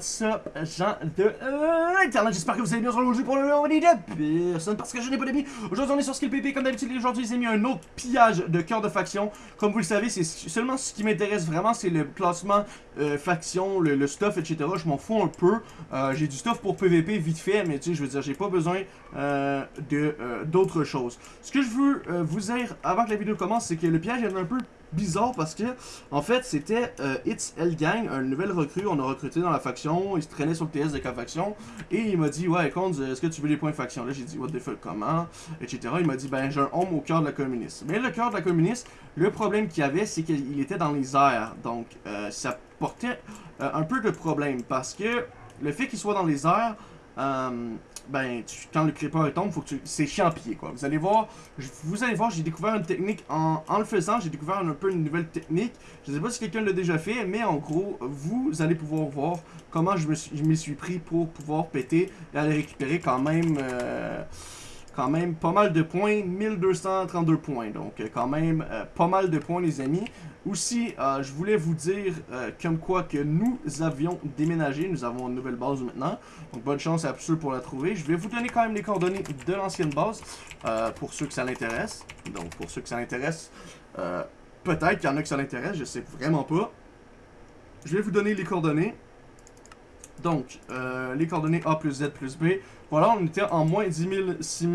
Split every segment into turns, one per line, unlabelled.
What's up, gens de euh, Internet, j'espère que vous allez bien aujourd'hui pour le moment de personne parce que je n'ai pas d'amis. Aujourd'hui, on est sur Skill PP, comme d'habitude, aujourd'hui, j'ai mis un autre pillage de cœur de faction. Comme vous le savez, c'est seulement ce qui m'intéresse vraiment, c'est le classement euh, faction, le, stuff, etc. Je m'en fous un peu. Euh, j'ai du stuff pour PVP vite fait, mais tu sais, je veux dire, j'ai pas besoin de d'autres choses. Ce que je veux vous dire avant que la vidéo commence, c'est que le pillage est un peu bizarre parce que, en fait, c'était euh, It's L Gang, un nouvel recrue. On a recruté dans la faction. Il se traînait sur le TS de la faction. Et il m'a dit, ouais, Konz, est-ce que tu veux des points faction? Là, j'ai dit, what the fuck, comment? Etc. Il m'a dit, ben, j'ai un homme au cœur de la communiste. Mais le cœur de la communiste, le problème qu'il avait, c'est qu'il était dans les airs. Donc, euh, ça portait euh, un peu de problème parce que le fait qu'il soit dans les airs, ben, quand le creeper tombe, faut que tu... c'est chiant quoi. Vous allez voir, vous allez voir, j'ai découvert une technique en, en le faisant, j'ai découvert un, peu une nouvelle technique. Je sais pas si quelqu'un l'a déjà fait, mais en gros, vous allez pouvoir voir comment je me suis, suis pris pour pouvoir péter et aller récupérer quand même... Euh, quand même pas mal de points, 1232 points, donc euh, quand même euh, pas mal de points les amis. Aussi, euh, je voulais vous dire comme quoi que nous avions déménagé, nous avons une nouvelle base maintenant, donc bonne chance à ceux pour la trouver. Je vais vous donner quand même les coordonnées de l'ancienne base, pour ceux que ça l'intéresse. Donc pour ceux que ça l'intéresse, peut-être qu'il y en a que ça l'intéresse, je sais vraiment pas. Je vais vous donner les coordonnées. Donc, les coordonnées A plus Z plus B. Voilà, on était en moins 10 000, 6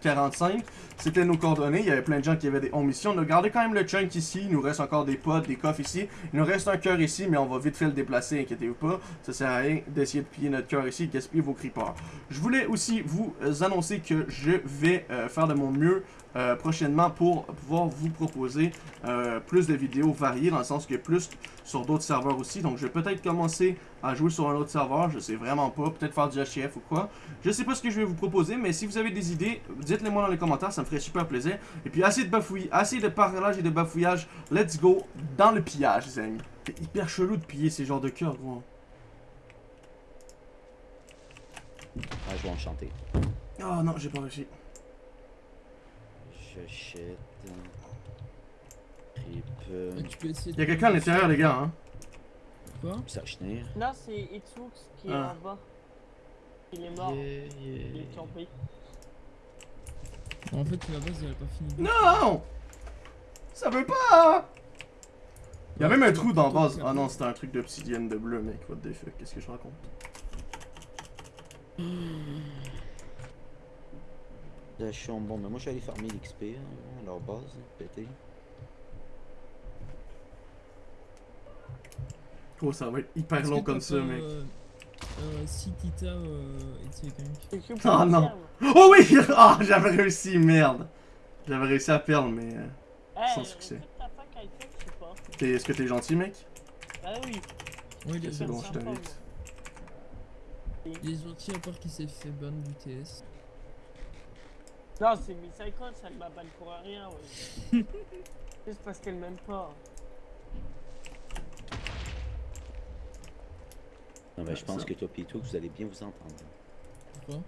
045. C'était nos coordonnées. Il y avait plein de gens qui avaient des omissions. On a gardé quand même le chunk ici. Il nous reste encore des potes, des coffres ici. Il nous reste un cœur ici, mais on va vite fait le déplacer, inquiétez-vous pas. Ça sert à rien d'essayer de piller notre cœur ici gaspiller vos creepers. Je voulais aussi vous annoncer que je vais euh, faire de mon mieux euh, prochainement pour pouvoir vous proposer euh, plus de vidéos variées, dans le sens que plus sur d'autres serveurs aussi. Donc je vais peut-être commencer à jouer sur un autre serveur, je sais vraiment pas, peut-être faire du HF ou quoi. Je sais pas ce que je vais vous proposer, mais si vous avez des idées, dites-les moi dans les commentaires, ça me ferait super plaisir. Et puis assez de bafouillage, assez de parlage et de bafouillage, let's go dans le pillage les amis. C'est hyper chelou de piller ces genres de cœurs, gros.
Ah, je vais enchanter.
Oh non, j'ai pas réussi.
J'achète.
Il y a quelqu'un à l'intérieur, les gars, hein.
Quoi?
Non, c'est Itsux qui est ah. en bas. Il est mort. Il est tombé.
En fait, la base, elle a pas fini.
Non Ça veut pas Il y a même un trou dans la base. Ah non, c'était un truc d'obsidienne de bleu, mec. What the fuck? Qu'est-ce que je raconte?
Là, je suis en bon, mais moi je suis allé farmer l'XP, hein, leur base, pété.
Oh, ça va être hyper long comme ça, mec.
Euh, euh, si Tita euh,
Oh non! Oh oui! Ah, j'avais réussi, merde! J'avais réussi à perdre, mais euh, sans succès. Est-ce que t'es gentil, mec?
Ah oui.
Oui,
c'est bon, je t'invite.
Il est gentil à part qu'il s'est fait ban du TS.
Non, c'est Missaikon, ça ne m'a ban pour rien, ouais. Juste parce qu'elle m'aime pas.
Non, mais je pense que toi Pito, vous allez bien vous entendre.
Pourquoi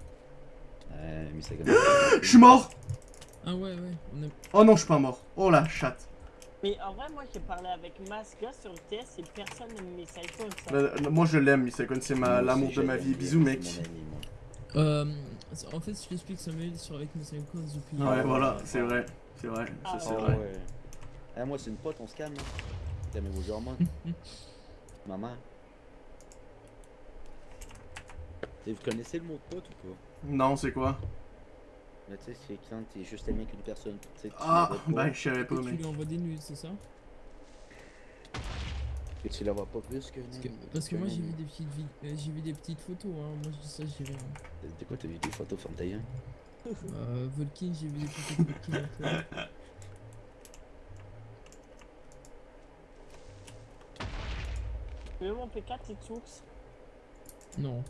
Euh, Missaikon.
Je suis mort
Ah ouais, ouais. On est...
Oh non, je suis pas mort. Oh la chatte.
Mais en vrai, moi j'ai parlé avec Masga sur le TS et personne n'aime Missaikon.
Bah, moi je l'aime, Missaikon, c'est l'amour de ma vie. Bisous, mec.
Euh, en fait, je t'explique Samuel sur avec mes 50 depuis.
Ouais, voilà, c'est vrai. C'est vrai, ah, c'est vrai. Ouais.
Eh, moi, c'est une pote, on se calme. Hein. T'aimes vos hormones. Maman. Et vous connaissez le mot de pote ou pas?
Non, c'est quoi?
Mais tu sais, c'est quand t'es juste aimé avec une personne.
Ah, ben je savais pas,
mec. Tu lui envoies des nudes, c'est ça?
Et tu la vois pas plus que
Parce que, parce que moi j'ai vu des petites euh, j'ai vu des petites photos hein. Moi je dis ça j'ai rien.
De quoi t'as vu des photos ferme taille
Euh Volkin j'ai vu des photos de Volkin
veux mon P4 et source
Non.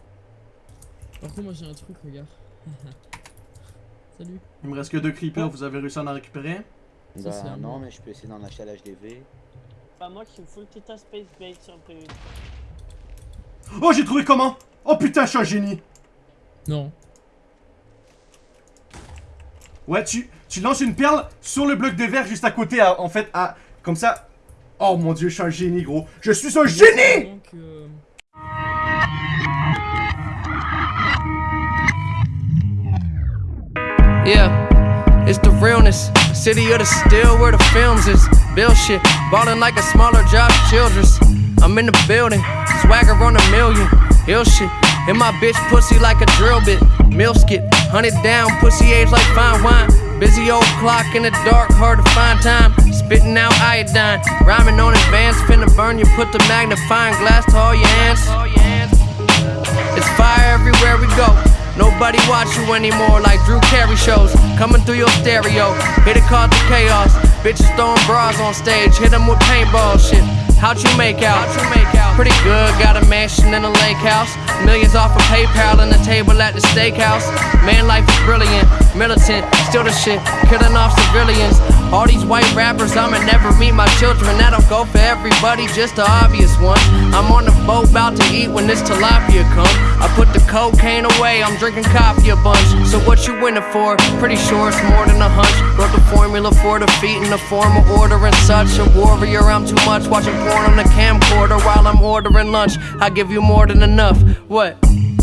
Par contre moi j'ai un truc regarde. Salut.
Il me reste que deux creepers, vous avez réussi à en récupérer
Bah non mais je peux essayer d'en acheter à l'HDV.
Bah moi je suis full Tita Space Bait sur le PV.
Oh j'ai trouvé comment? Oh putain je suis un génie
Non.
Ouais tu, tu lances une perle sur le bloc de verre juste à côté en fait à comme ça. Oh mon dieu je suis un génie gros Je suis un génie
Donc, euh...
Yeah, it's the realness. City of the still where the films is. Bill shit, ballin' like a smaller Josh Childress. I'm in the building, swagger on a million. Hill shit, and my bitch pussy like a drill bit. Mill skit, hunted down, pussy age like fine wine. Busy old clock in the dark, hard to find time. Spitting out iodine, rhyming on advance, finna burn you. Put the magnifying glass to all your hands. It's fire everywhere we go. Nobody watch you anymore like Drew Carey shows. Coming through your stereo, hit it called the chaos. Bitches throwing bras on stage, hit them with paintball shit. How'd you make out? How'd you make out? Pretty good, got a mansion in a lake house. Millions off of PayPal and a table at the steakhouse. Man, life is brilliant, militant, still the shit, killing off civilians. All these white rappers, I'ma never meet my children. That don't go for everybody, just the obvious ones. I'm on the boat, about to eat when this tilapia come. I put the cocaine away, I'm drinking coffee a bunch. So what you winning for? Pretty sure it's more than a hunch. Wrote the formula for defeat in the form of order and such. A warrior, I'm too much. Watching porn on the camcorder while I'm ordering lunch. I give you more than enough. What?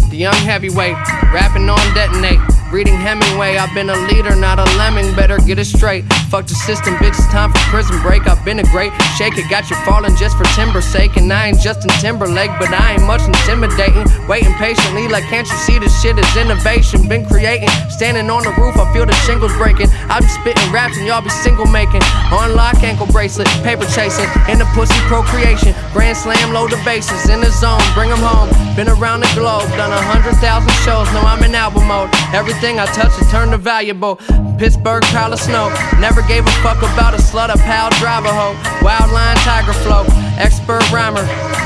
The young heavyweight, rapping on detonate. Reading Hemingway, I've been a leader, not a lemming. Better get it straight. Fuck the system, bitch. It's time for prison break. I've been a great shake it, got you falling just for timber sake. And I ain't Justin Timberlake, but I ain't much intimidating. Waiting patiently, like can't you see this shit is innovation? Been creating, standing on the roof, I feel the shingles breaking. I be spitting raps and y'all be single making. On lock, ankle bracelet, paper chasing, in the pussy procreation. Grand slam, load the bases in the zone, bring 'em home. Been around the globe, done a hundred thousand shows. Now I'm in album mode. Everything I touch is turned to valuable. Pittsburgh, pile of snow. Never gave a fuck about a slut, a pal, driver hoe. Wildline, tiger flow. Expert rhymer.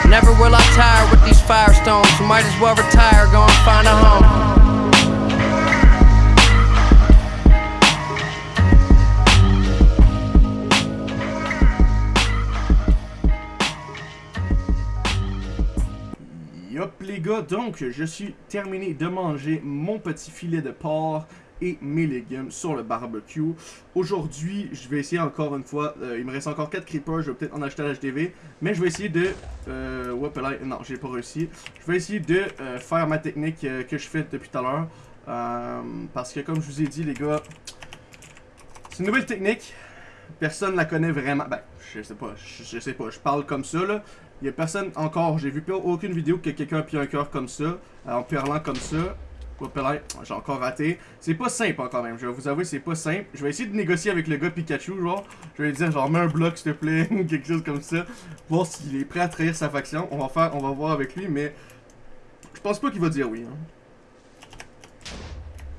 Never will I tire with these firestones. Might as well retire, go and find a home.
Gars, donc je suis terminé de manger mon petit filet de porc et mes légumes sur le barbecue. Aujourd'hui, je vais essayer encore une fois, euh, il me reste encore 4 creepers, je vais peut-être en acheter à l'HDV, mais je vais essayer de... Euh, là, non, j'ai pas réussi. Je vais essayer de euh, faire ma technique que je fais depuis tout à l'heure. Parce que comme je vous ai dit les gars, c'est une nouvelle technique. Personne la connaît vraiment. Ben, je sais pas, je, je sais pas, je parle comme ça là. Il y a personne encore, j'ai vu aucune vidéo que quelqu'un a pris un cœur comme ça, euh, en parlant comme ça. J'ai encore raté. C'est pas simple encore même, je vais vous avouer, c'est pas simple. Je vais essayer de négocier avec le gars Pikachu, genre. Je vais lui dire, genre, mets un bloc s'il te plaît, quelque chose comme ça. Voir s'il est prêt à trahir sa faction. On va faire, on va voir avec lui, mais je pense pas qu'il va dire oui. hein.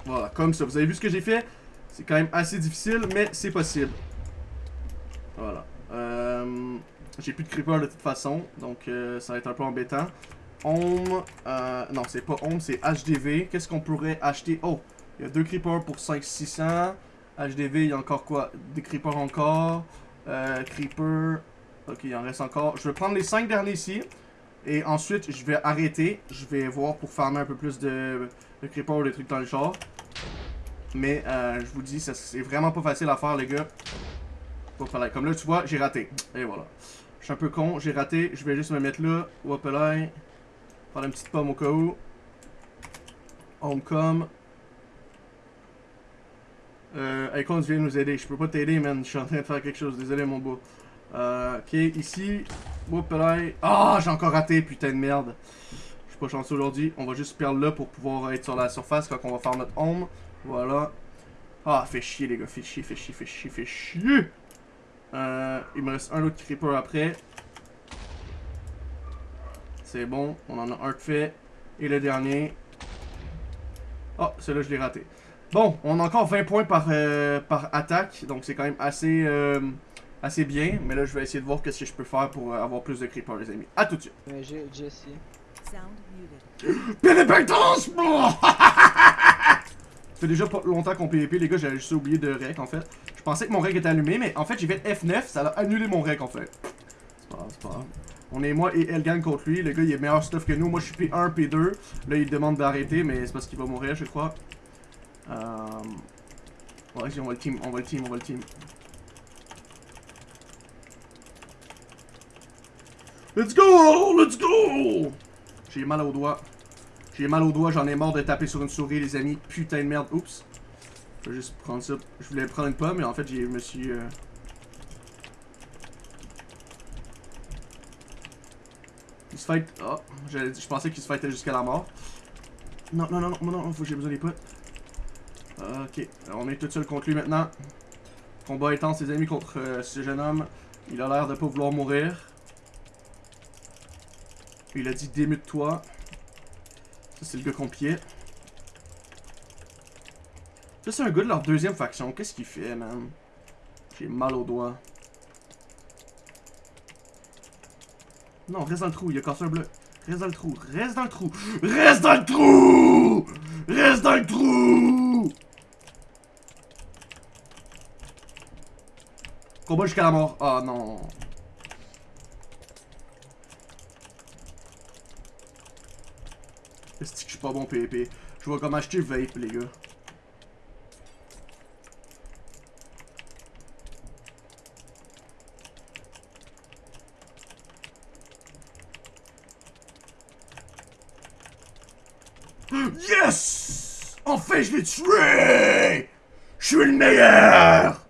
Voilà, comme ça. Vous avez vu ce que j'ai fait? C'est quand même assez difficile, mais c'est possible. Voilà. Euh, j'ai plus de creeper de toute façon, donc euh, ça va être un peu embêtant. Home, euh, non c'est pas Home, c'est HDV. Qu'est-ce qu'on pourrait acheter? Oh, il y a deux creepers pour 5-600. HDV, il y a encore quoi? Des creepers encore. Euh, creeper, ok il en reste encore. Je vais prendre les 5 derniers ici. Et ensuite, je vais arrêter. Je vais voir pour farmer un peu plus de, de creepers ou des trucs dans le char. Mais je vous dis, c'est vraiment pas facile à faire les gars. Comme là tu vois, j'ai raté. Et voilà. Je suis un peu con, j'ai raté. Je vais juste me mettre là. Là. Prendre une petite pomme au cas où. Homecom. Euh, Icon vient nous aider. Je peux pas t'aider, man. Je suis en train de faire quelque chose. Désolé, mon beau. Euh, ok, ici. Là. Ah, j'ai encore raté, putain de merde. Je suis pas chanceux aujourd'hui. On va juste perdre là pour pouvoir être sur la surface quand on va faire notre home. Voilà. Ah, fait chier, les gars. Fait chier, fait chier, fait chier, fait chier. Euh, il me reste un autre creeper après. C'est bon, on en a un de fait. Et le dernier. Oh, celui-là, je l'ai raté. Bon, on a encore 20 points par, euh, par attaque. Donc, c'est quand même assez, euh, assez bien. Mais là, je vais essayer de voir qu'est-ce que je peux faire pour avoir plus de creepers, les amis. A tout de suite.
Mais j'ai Jesse.
Sound muted.
Fait déjà pas longtemps qu'on PvP, les gars, j'avais juste oublié de rec en fait. Je pensais que mon rec était allumé, mais en fait j'ai fait F9, ça a annulé mon rec en fait. C'est pas c'est pas. On est moi et Elgan contre lui, le gars il est meilleur stuff que nous, moi je suis P1, P2. Là il demande d'arrêter, mais c'est parce qu'il va mourir je crois. Euh... Ouais, on va le team, on va le team, on va le team. Let's go! Let's go! J'ai mal au doigt. J'ai mal au doigt, j'en ai marre de taper sur une souris, les amis. Putain de merde. Oups. Je vais juste prendre ça. Je voulais prendre une pomme, mais en fait, je me suis. euh, Il se fight. Oh, dire- je pensais qu'il se fightait jusqu'à la mort. Non, non, non, non, non, non, faut j'ai besoin des potes. Ok, on est tout seul contre lui maintenant. Combat intense, ses amis contre euh, ce jeune homme. Il a l'air de pas vouloir mourir. Il a dit démute-toi. C'est le gars qu'on. Ça, c'est un gars de leur deuxième faction. Qu'est-ce qu'il fait, man? J'ai mal au doigt. Non, reste dans le trou. Il a cassé un bleu. Reste dans le trou. Reste dans le trou. Reste dans le trou! Reste dans le trou! Combat jusqu'à la mort. Ah non. Est-ce que je suis pas bon PvP? Je vois comment acheter vape, les gars. Yes! Enfin, je l'ai tué! Je suis le meilleur!